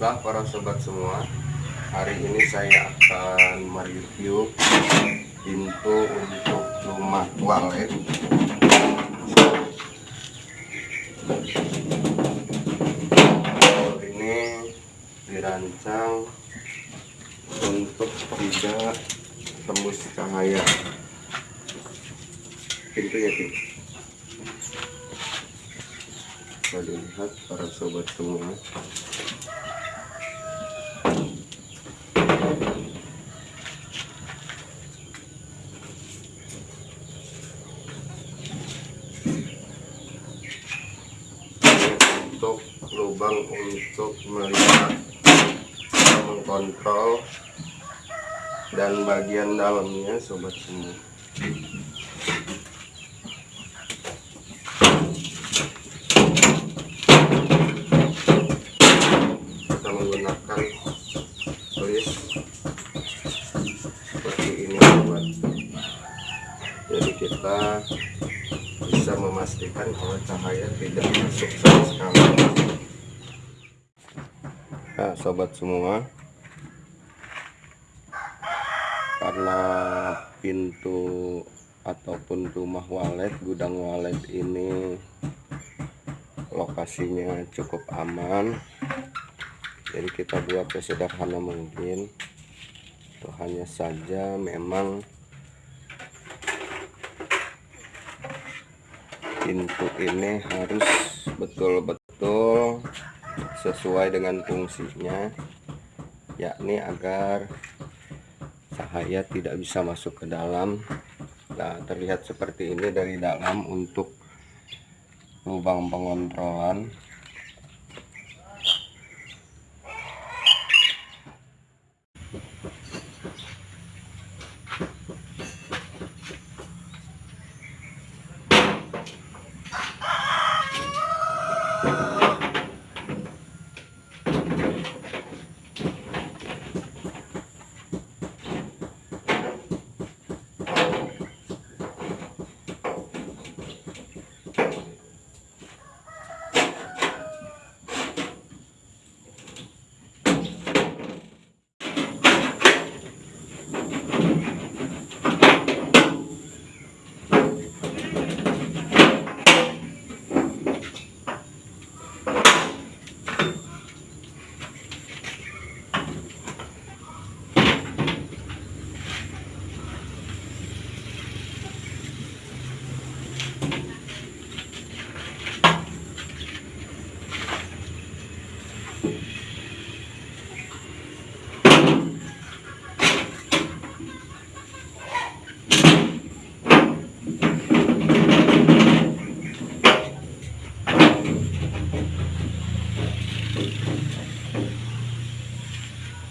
Baiklah para sobat semua. Hari ini saya akan mereview pintu untuk rumah toilet Ini dirancang untuk tidak tembus cahaya. Pintu ya pintu bisa dilihat para sobat semua untuk lubang untuk melihat mengkontrol dan bagian dalamnya sobat semua. Menggunakan list seperti ini buat jadi kita bisa memastikan kalau cahaya tidak masuk sama sekali. Nah sobat semua. Karena pintu ataupun rumah walet gudang walet ini lokasinya cukup aman. Jadi kita buat sesederhana mungkin. Itu hanya saja memang pintu ini harus betul-betul sesuai dengan fungsinya yakni agar cahaya tidak bisa masuk ke dalam. Nah terlihat seperti ini dari dalam untuk lubang pengontrolan you.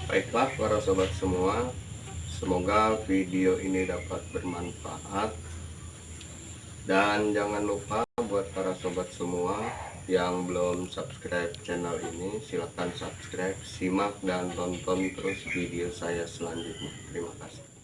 Baiklah para sobat semua. Semoga video ini dapat bermanfaat. Dan jangan lupa buat para sobat semua Yang belum subscribe channel ini Silahkan subscribe, simak dan tonton terus video saya selanjutnya. Terima kasih